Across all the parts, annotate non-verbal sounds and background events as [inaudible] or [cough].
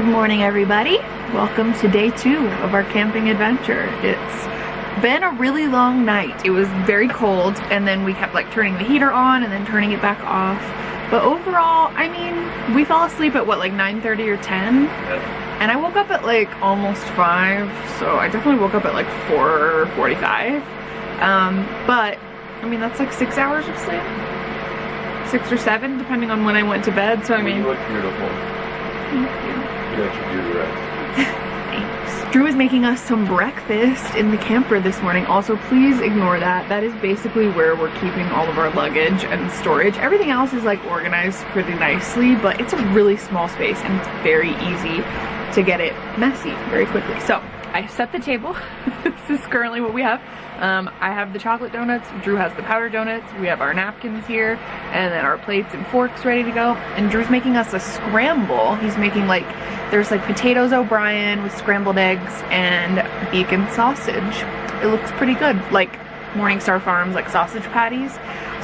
Good morning everybody. Welcome to day two of our camping adventure. It's been a really long night. It was very cold and then we kept like turning the heater on and then turning it back off. But overall, I mean, we fell asleep at what, like 9.30 or 10? And I woke up at like almost 5, so I definitely woke up at like 4.45. Um, but, I mean, that's like 6 hours of sleep. 6 or 7, depending on when I went to bed, so I mean... You look beautiful. Thank you. Drew is making us some breakfast in the camper this morning. Also, please ignore that. That is basically where we're keeping all of our luggage and storage. Everything else is like organized pretty nicely, but it's a really small space and it's very easy to get it messy very quickly. So I set the table. [laughs] this is currently what we have. Um, I have the chocolate donuts, Drew has the powdered donuts, we have our napkins here, and then our plates and forks ready to go. And Drew's making us a scramble. He's making like, there's like potatoes O'Brien with scrambled eggs and bacon sausage. It looks pretty good, like Morningstar Farms like sausage patties.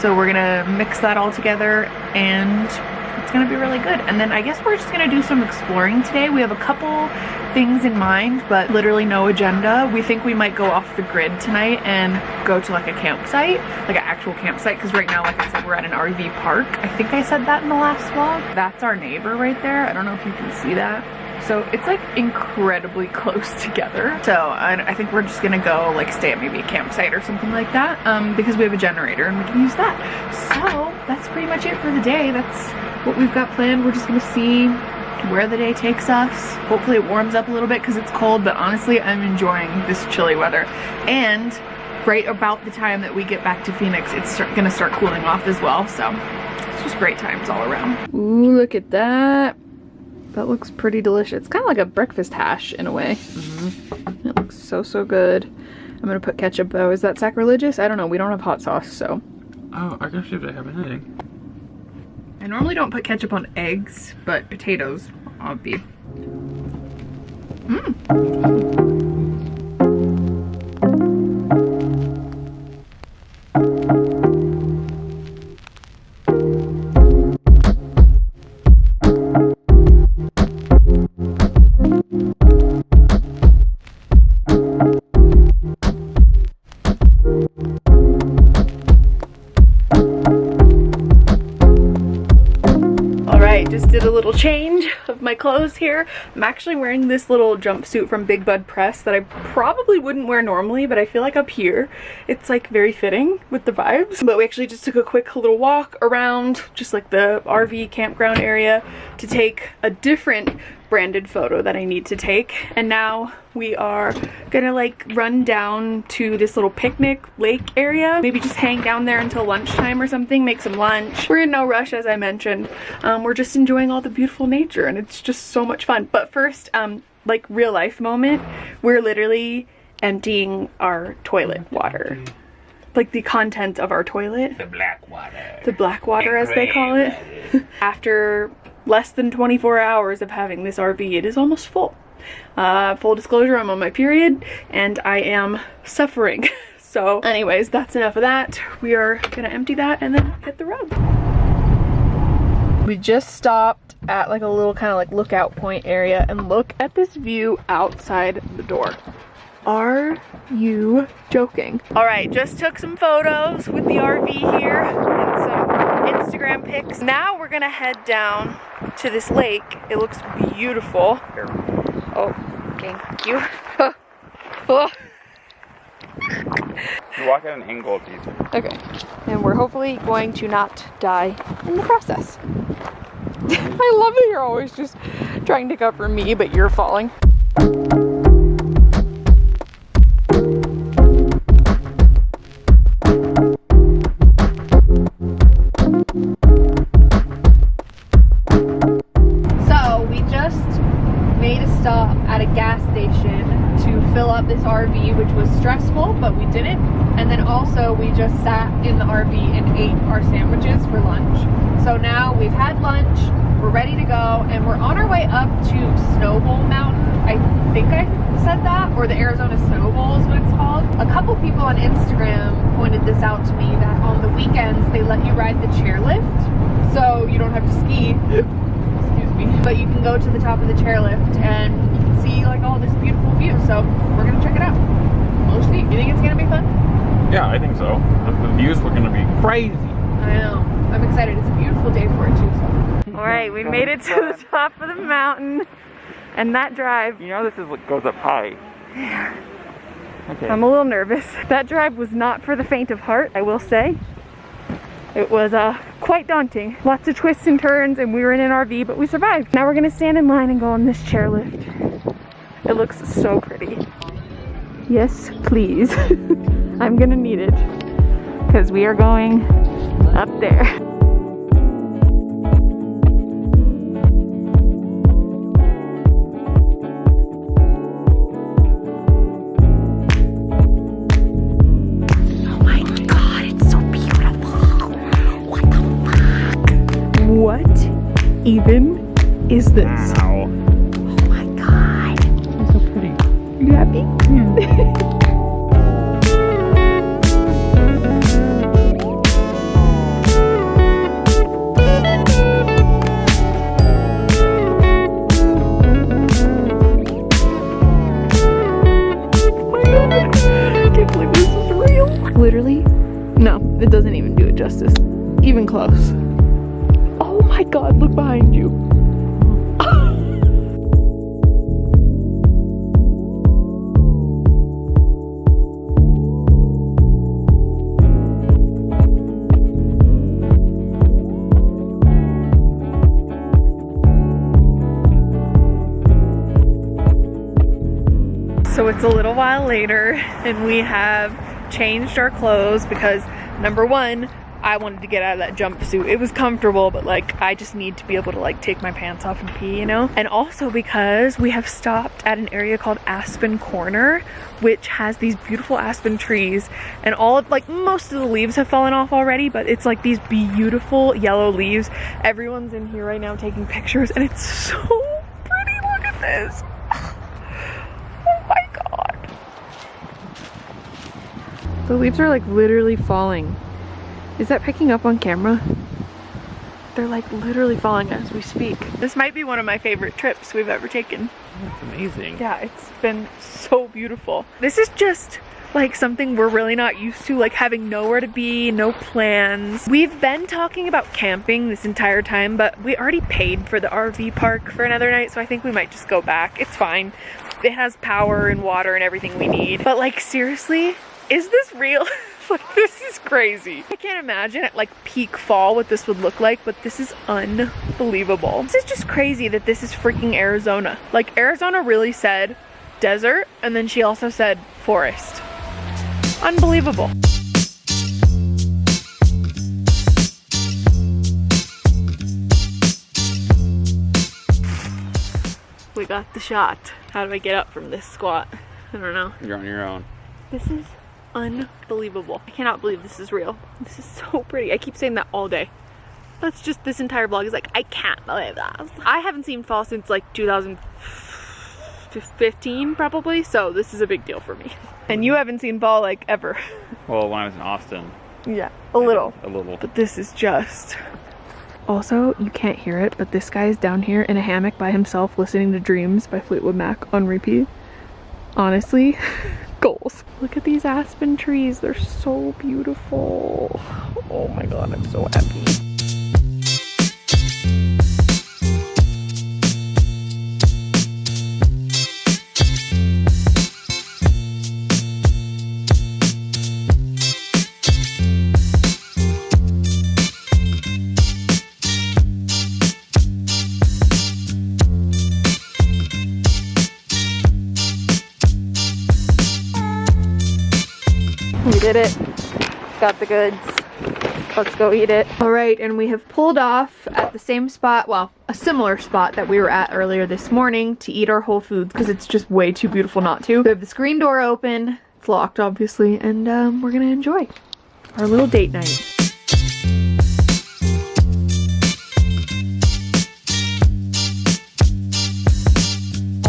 So we're gonna mix that all together and gonna be really good. And then I guess we're just gonna do some exploring today. We have a couple things in mind, but literally no agenda. We think we might go off the grid tonight and go to like a campsite, like an actual campsite, because right now, like I said, we're at an RV park. I think I said that in the last vlog. That's our neighbor right there. I don't know if you can see that. So it's like incredibly close together. So I, I, think we're just gonna go like stay at maybe a campsite or something like that um, because we have a generator and we can use that. So that's pretty much it for the day. That's what we've got planned. We're just gonna see where the day takes us. Hopefully it warms up a little bit because it's cold, but honestly, I'm enjoying this chilly weather. And right about the time that we get back to Phoenix, it's start, gonna start cooling off as well. So it's just great times all around. Ooh, look at that. That looks pretty delicious. It's kind of like a breakfast hash in a way. Mm -hmm. It looks so, so good. I'm gonna put ketchup though. Is that sacrilegious? I don't know. We don't have hot sauce, so. Oh, I guess you have to have anything. I normally don't put ketchup on eggs, but potatoes, I'll be. Mmm. Change of my clothes here. I'm actually wearing this little jumpsuit from Big Bud Press that I probably wouldn't wear normally, but I feel like up here it's like very fitting with the vibes. But we actually just took a quick little walk around just like the RV campground area to take a different branded photo that I need to take. And now we are gonna like run down to this little picnic lake area. Maybe just hang down there until lunchtime or something, make some lunch. We're in no rush as I mentioned. Um, we're just enjoying all the beautiful nature and it's just so much fun. But first, um, like real life moment, we're literally emptying our toilet water like the contents of our toilet. The black water. The black water as they call it. [laughs] After less than 24 hours of having this RV, it is almost full. Uh, full disclosure, I'm on my period and I am suffering. [laughs] so anyways, that's enough of that. We are gonna empty that and then hit the road. We just stopped at like a little kind of like lookout point area and look at this view outside the door. Are you joking? All right, just took some photos with the RV here Instagram pics. Now we're gonna head down to this lake. It looks beautiful. Oh, thank you. [laughs] oh. You walk at an angle, it's easier. Okay, and we're hopefully going to not die in the process. [laughs] I love that you're always just trying to cover me, but you're falling. Weekends they let you ride the chairlift so you don't have to ski excuse me me. But you can go to the top of the chairlift and you can see like all this beautiful view. So we're gonna check it out. We'll see. You think it's gonna be fun? Yeah, I think so. The, the views were gonna be crazy. I know. I'm excited. It's a beautiful day for it too. So. All right, we made it to the top of the mountain. And that drive, You know this is what goes up high. Yeah. Okay. I'm a little nervous. That drive was not for the faint of heart, I will say. It was uh, quite daunting. Lots of twists and turns and we were in an RV, but we survived. Now we're gonna stand in line and go on this chairlift. It looks so pretty. Yes, please. [laughs] I'm gonna need it because we are going up there. Even is this? Wow. It's a little while later and we have changed our clothes because number one, I wanted to get out of that jumpsuit. It was comfortable, but like I just need to be able to like take my pants off and pee, you know? And also because we have stopped at an area called Aspen Corner, which has these beautiful aspen trees and all of like most of the leaves have fallen off already, but it's like these beautiful yellow leaves. Everyone's in here right now taking pictures and it's so pretty. Look at this. Oh my god. The leaves are like literally falling. Is that picking up on camera? They're like literally falling as we speak. This might be one of my favorite trips we've ever taken. That's amazing. Yeah, it's been so beautiful. This is just like something we're really not used to, like having nowhere to be, no plans. We've been talking about camping this entire time, but we already paid for the RV park for another night, so I think we might just go back. It's fine. It has power and water and everything we need. But like seriously, is this real? [laughs] like this is crazy. I can't imagine at like peak fall what this would look like, but this is unbelievable. This is just crazy that this is freaking Arizona. Like Arizona really said desert and then she also said forest. Unbelievable. We got the shot. How do I get up from this squat? I don't know. You're on your own. This is unbelievable. I cannot believe this is real. This is so pretty. I keep saying that all day. That's just this entire vlog is like, I can't believe that. I haven't seen fall since like 2015 probably, so this is a big deal for me. [laughs] And you haven't seen fall like ever. [laughs] Well, when I was in Austin, Yeah, a little. a little. But this is just. Also, you can't hear it, but this guy is down here in a hammock by himself listening to Dreams by Fleetwood Mac on repeat. Honestly, [laughs] goals. Look at these aspen trees. They're so beautiful. Oh my god, I'm so happy. Did it. Got the goods. Let's go eat it. All right, and we have pulled off at the same spot, well, a similar spot that we were at earlier this morning to eat our Whole Foods because it's just way too beautiful not to. We have the screen door open. It's locked, obviously, and um, we're gonna enjoy our little date night.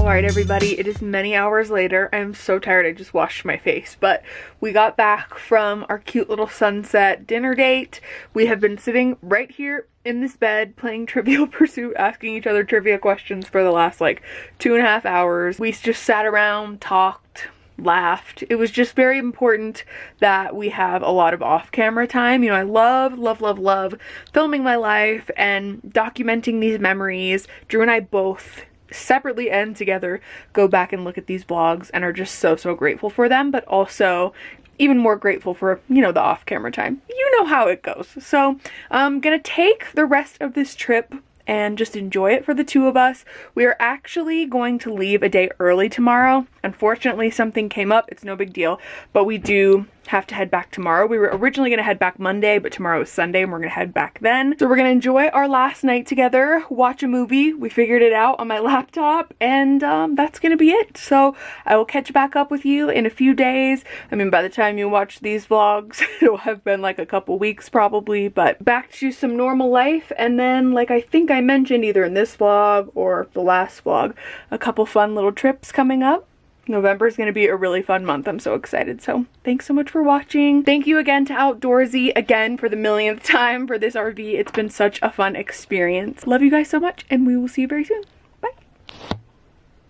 All right, everybody, it is many hours later. I'm so tired, I just washed my face, but we got back from our cute little sunset dinner date. We have been sitting right here in this bed playing [laughs] Trivial Pursuit, asking each other trivia questions for the last like two and a half hours. We just sat around, talked, laughed. It was just very important that we have a lot of off-camera time. You know, I love, love, love, love filming my life and documenting these memories. Drew and I both separately and together go back and look at these vlogs and are just so, so grateful for them, but also even more grateful for, you know, the off-camera time. You know how it goes. So I'm gonna take the rest of this trip and just enjoy it for the two of us. We are actually going to leave a day early tomorrow. Unfortunately, something came up. It's no big deal, but we do have to head back tomorrow. We were originally going to head back Monday, but tomorrow is Sunday and we're going to head back then. So we're going to enjoy our last night together, watch a movie. We figured it out on my [laughs] laptop and um, that's going to be it. So I will catch back up with you in a few days. I mean, by the time you watch these vlogs, [laughs] it'll have been like a couple weeks probably, but back to some normal life. And then, like I think I mentioned either in this vlog or the last vlog, a couple fun little trips coming up. November is going to be a really fun month. I'm so excited. So thanks so much for watching. Thank you again to Outdoorsy again for the millionth [laughs] time for this RV. It's been such a fun experience. Love you guys so much and we will see you very soon. Bye.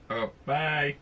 Oh, bye.